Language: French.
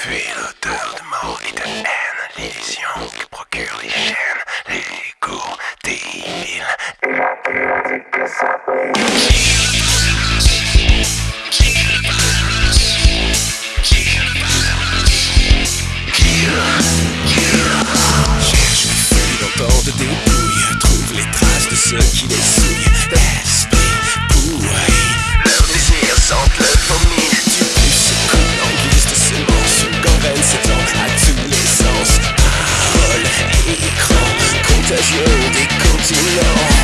Fuis l'odeur de mort et de haine, l'illusion qui procurent les chaînes, les cours des villes, la que ça Cherche le feu dans de débrouille, trouve les traces de ceux qui contagieux des continents